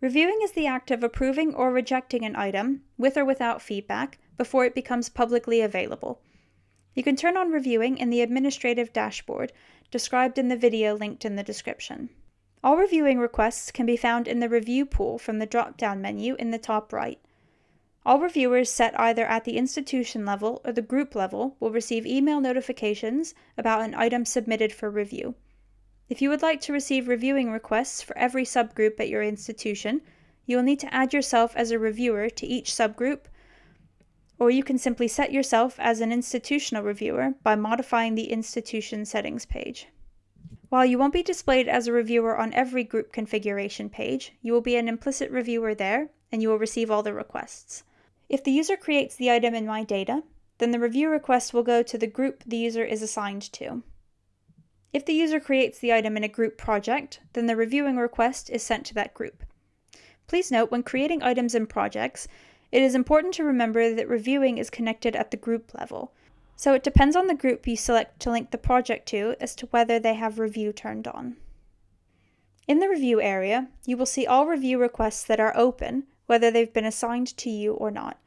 Reviewing is the act of approving or rejecting an item, with or without feedback, before it becomes publicly available. You can turn on reviewing in the administrative dashboard, described in the video linked in the description. All reviewing requests can be found in the Review pool from the drop-down menu in the top right. All reviewers set either at the institution level or the group level will receive email notifications about an item submitted for review. If you would like to receive reviewing requests for every subgroup at your institution, you will need to add yourself as a reviewer to each subgroup, or you can simply set yourself as an institutional reviewer by modifying the institution settings page. While you won't be displayed as a reviewer on every group configuration page, you will be an implicit reviewer there, and you will receive all the requests. If the user creates the item in My Data, then the review request will go to the group the user is assigned to. If the user creates the item in a group project, then the reviewing request is sent to that group. Please note when creating items in projects, it is important to remember that reviewing is connected at the group level, so it depends on the group you select to link the project to as to whether they have review turned on. In the review area, you will see all review requests that are open whether they've been assigned to you or not.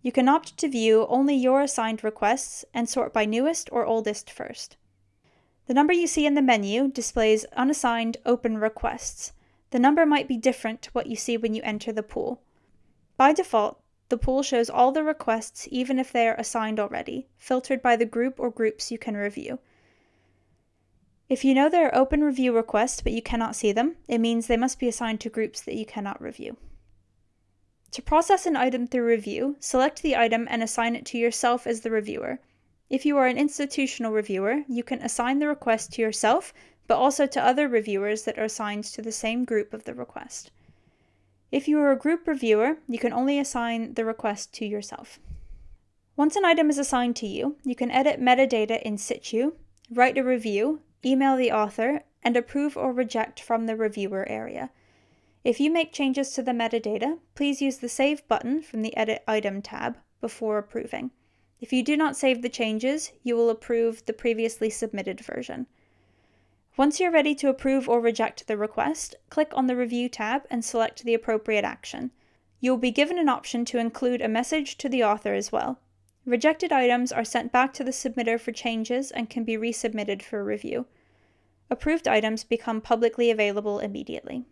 You can opt to view only your assigned requests and sort by newest or oldest first. The number you see in the menu displays unassigned open requests. The number might be different to what you see when you enter the pool. By default, the pool shows all the requests even if they are assigned already, filtered by the group or groups you can review. If you know there are open review requests but you cannot see them, it means they must be assigned to groups that you cannot review. To process an item through review, select the item and assign it to yourself as the reviewer. If you are an institutional reviewer, you can assign the request to yourself, but also to other reviewers that are assigned to the same group of the request. If you are a group reviewer, you can only assign the request to yourself. Once an item is assigned to you, you can edit metadata in situ, write a review, email the author, and approve or reject from the reviewer area. If you make changes to the metadata, please use the Save button from the Edit Item tab before approving. If you do not save the changes, you will approve the previously submitted version. Once you're ready to approve or reject the request, click on the Review tab and select the appropriate action. You will be given an option to include a message to the author as well. Rejected items are sent back to the submitter for changes and can be resubmitted for review. Approved items become publicly available immediately.